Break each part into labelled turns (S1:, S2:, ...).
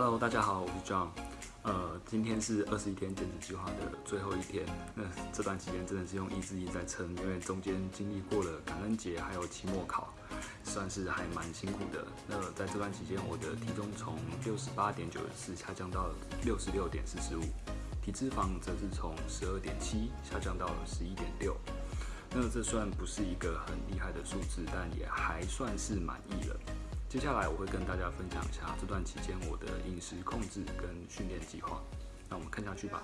S1: Hello，大家好，我是 John。呃，今天是二十一天减脂计划的最后一天。那这段期间真的是用意志力在撑，因为中间经历过了感恩节，还有期末考，算是还蛮辛苦的。那在这段期间，我的体重从六十八点九四下降到六十六点四十五，体脂肪则是从十二点七下降到了十一点六。那这算不是一个很厉害的数字，但也还算是满意了。接下来我会跟大家分享一下这段期间我的饮食控制跟训练计划。那我们看下去吧。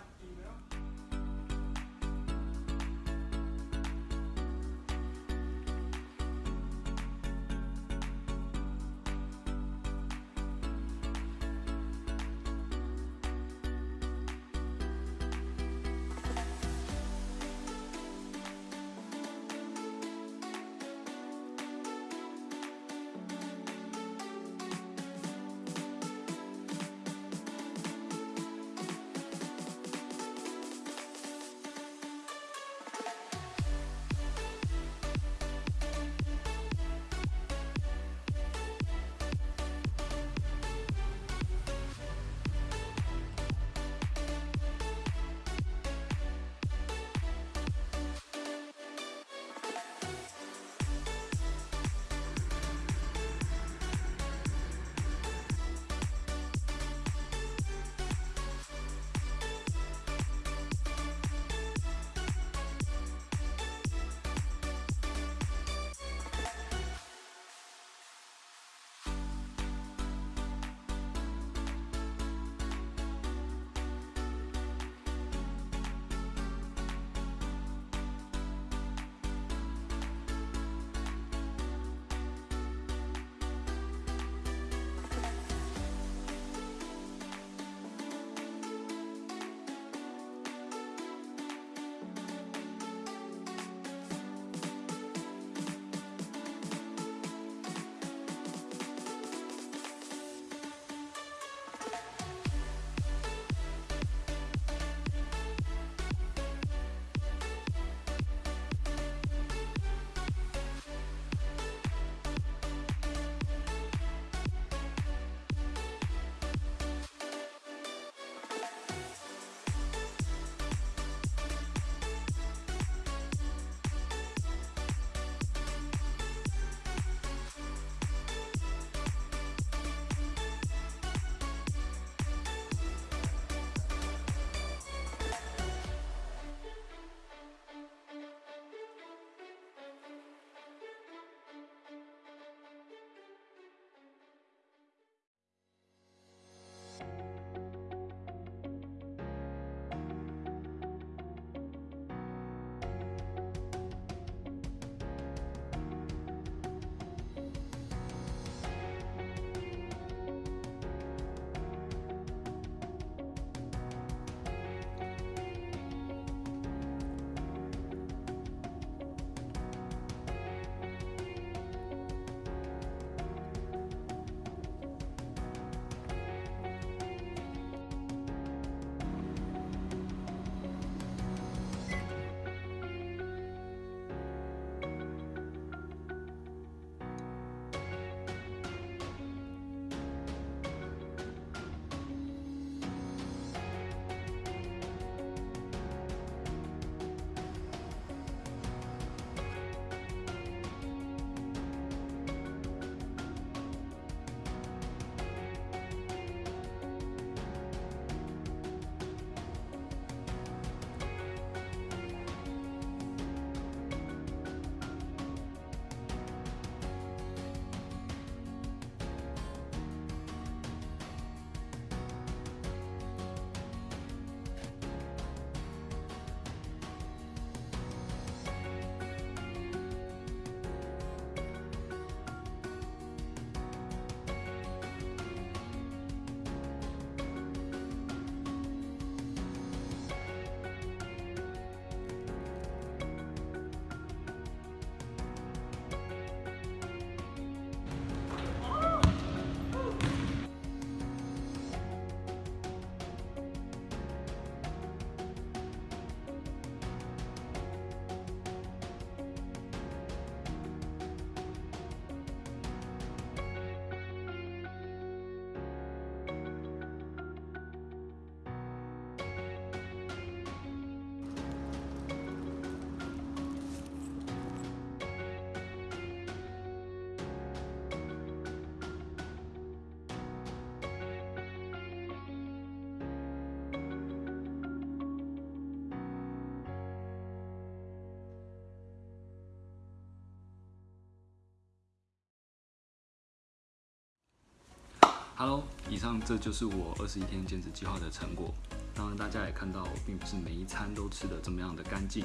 S1: Hello，以上这就是我二十一天减脂计划的成果。当然，大家也看到，并不是每一餐都吃的这么样的干净，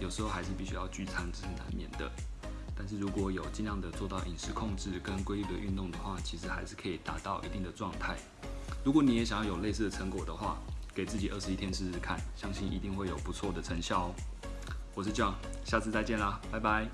S1: 有时候还是必须要聚餐，这是难免的。但是如果有尽量的做到饮食控制跟规律的运动的话，其实还是可以达到一定的状态。如果你也想要有类似的成果的话，给自己二十一天试试看，相信一定会有不错的成效哦。我是 John，下次再见啦，拜拜。